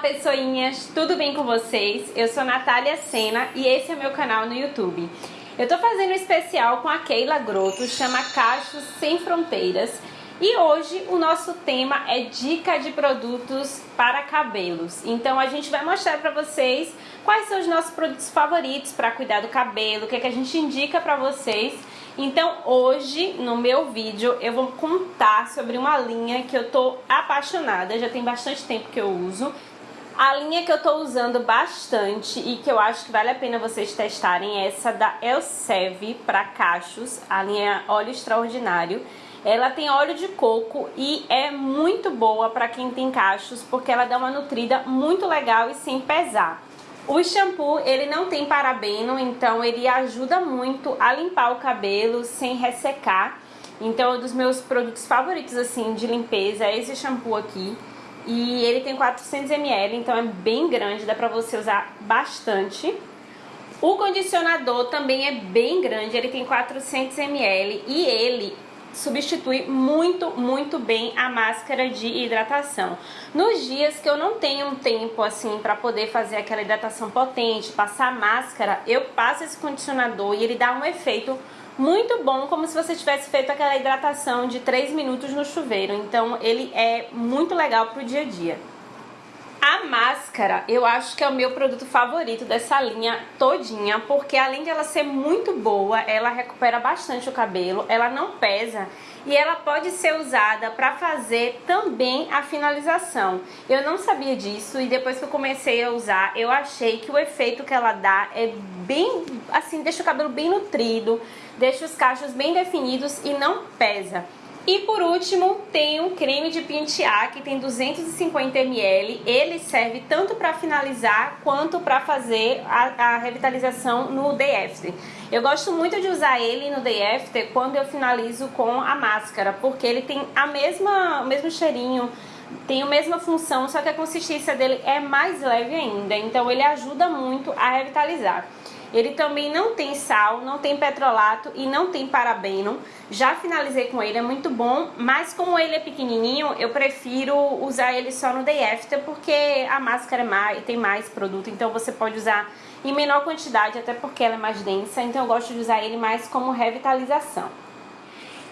pessoinhas, tudo bem com vocês? Eu sou Natália Sena e esse é meu canal no YouTube. Eu tô fazendo um especial com a Keila Grotto, chama Cachos Sem Fronteiras e hoje o nosso tema é dica de produtos para cabelos. Então a gente vai mostrar para vocês quais são os nossos produtos favoritos para cuidar do cabelo, o que, é que a gente indica para vocês. Então hoje no meu vídeo eu vou contar sobre uma linha que eu tô apaixonada, já tem bastante tempo que eu uso. A linha que eu tô usando bastante e que eu acho que vale a pena vocês testarem é essa da Elsev para cachos, a linha óleo extraordinário. Ela tem óleo de coco e é muito boa para quem tem cachos, porque ela dá uma nutrida muito legal e sem pesar. O shampoo, ele não tem parabeno, então ele ajuda muito a limpar o cabelo sem ressecar. Então, é um dos meus produtos favoritos, assim, de limpeza é esse shampoo aqui. E ele tem 400ml, então é bem grande, dá pra você usar bastante. O condicionador também é bem grande, ele tem 400ml e ele substitui muito, muito bem a máscara de hidratação. Nos dias que eu não tenho um tempo assim para poder fazer aquela hidratação potente, passar máscara, eu passo esse condicionador e ele dá um efeito muito bom, como se você tivesse feito aquela hidratação de 3 minutos no chuveiro. Então ele é muito legal pro dia a dia. A máscara, eu acho que é o meu produto favorito dessa linha todinha, porque além de ela ser muito boa, ela recupera bastante o cabelo, ela não pesa e ela pode ser usada para fazer também a finalização. Eu não sabia disso e depois que eu comecei a usar, eu achei que o efeito que ela dá é bem, assim, deixa o cabelo bem nutrido, deixa os cachos bem definidos e não pesa. E por último, tem um creme de pentear que tem 250ml. Ele serve tanto para finalizar quanto para fazer a, a, revitalização no day after. Eu gosto muito de usar ele no day after quando eu finalizo com a máscara, porque ele tem a mesma, o mesmo cheirinho, tem a mesma função, só que a consistência dele é mais leve ainda. Então ele ajuda muito a revitalizar. Ele também não tem sal, não tem petrolato e não tem parabeno. Já finalizei com ele, é muito bom, mas como ele é pequenininho, eu prefiro usar ele só no day after, porque a máscara é mais, tem mais produto, então você pode usar em menor quantidade, até porque ela é mais densa, então eu gosto de usar ele mais como revitalização.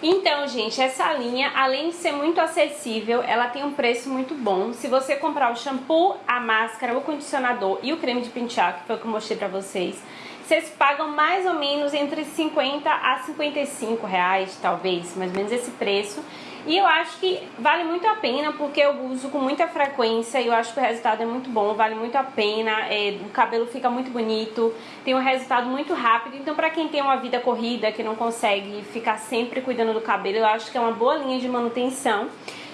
Então, gente, essa linha, além de ser muito acessível, ela tem um preço muito bom. Se você comprar o shampoo, a máscara, o condicionador e o creme de pentear, que foi o que eu mostrei pra vocês, vocês pagam mais ou menos entre 50 a 55 reais, talvez, mais ou menos esse preço. E eu acho que vale muito a pena, porque eu uso com muita frequência e eu acho que o resultado é muito bom, vale muito a pena, é, o cabelo fica muito bonito, tem um resultado muito rápido. Então pra quem tem uma vida corrida, que não consegue ficar sempre cuidando do cabelo, eu acho que é uma boa linha de manutenção.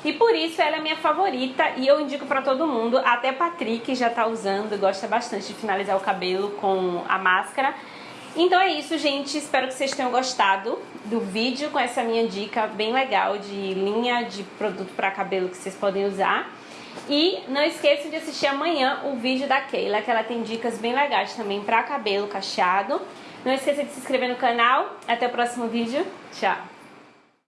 E por isso ela é minha favorita e eu indico pra todo mundo, até Patrick já tá usando, gosta bastante de finalizar o cabelo com a máscara. Então é isso, gente. Espero que vocês tenham gostado do vídeo com essa minha dica bem legal de linha de produto para cabelo que vocês podem usar. E não esqueçam de assistir amanhã o vídeo da Keila, que ela tem dicas bem legais também para cabelo cacheado. Não esqueça de se inscrever no canal. Até o próximo vídeo. Tchau!